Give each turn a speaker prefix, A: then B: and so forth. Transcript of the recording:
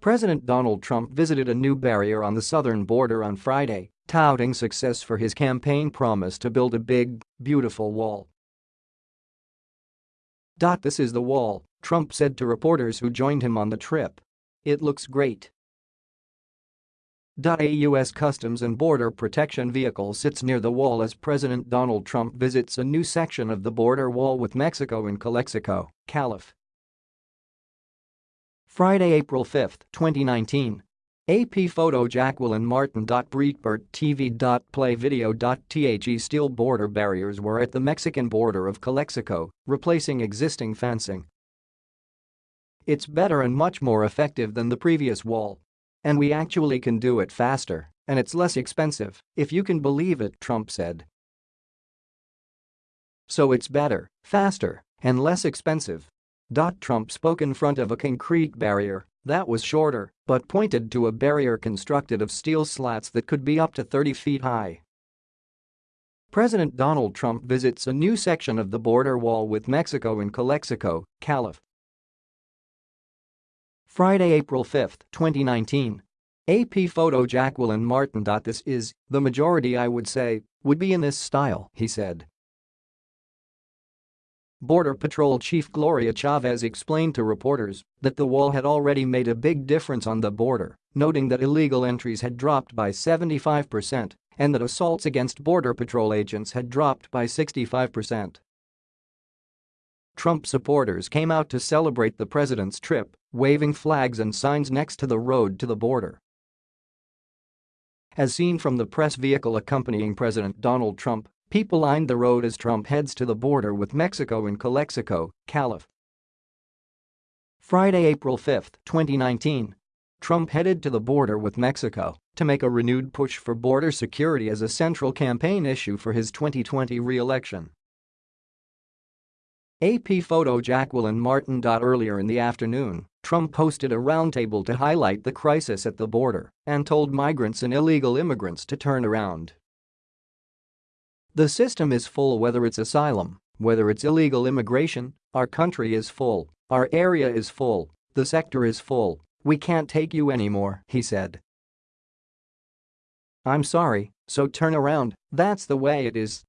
A: President Donald Trump visited a new barrier on the southern border on Friday, touting success for his campaign promise to build a big, beautiful wall. This is the wall, Trump said to reporters who joined him on the trip. It looks great. A U.S. Customs and Border Protection vehicle sits near the wall as President Donald Trump visits a new section of the border wall with Mexico in Calexico, Calif. Friday, April 5, 2019. AP photo Jacquelyn Martin. Breitbart TV. Play video. The steel border barriers were at the Mexican border of Calexico, replacing existing fencing. It's better and much more effective than the previous wall. And we actually can do it faster, and it's less expensive, if you can believe it, Trump said. So it's better, faster, and less expensive, Trump spoke in front of a concrete barrier that was shorter but pointed to a barrier constructed of steel slats that could be up to 30 feet high. President Donald Trump visits a new section of the border wall with Mexico in Calexico, Calif. Friday, April 5, 2019. AP photo Jacquelyn Martin. This is, the majority I would say, would be in this style, he said. Border Patrol Chief Gloria Chavez explained to reporters that the wall had already made a big difference on the border, noting that illegal entries had dropped by 75% and that assaults against Border Patrol agents had dropped by 65%. Trump supporters came out to celebrate the president's trip, waving flags and signs next to the road to the border. As seen from the press vehicle accompanying President Donald Trump, People lined the road as Trump heads to the border with Mexico in Calexico, Calif. Friday, April 5, 2019. Trump headed to the border with Mexico to make a renewed push for border security as a central campaign issue for his 2020 re-election. AP photo Jacquelyn Martin. Earlier in the afternoon, Trump hosted a roundtable to highlight the crisis at the border and told migrants and illegal immigrants to turn around. The system is full whether it's asylum, whether it's illegal immigration, our country is full, our area is full, the sector is full, we can't take you anymore, he said. I'm sorry, so turn around, that's the way it is,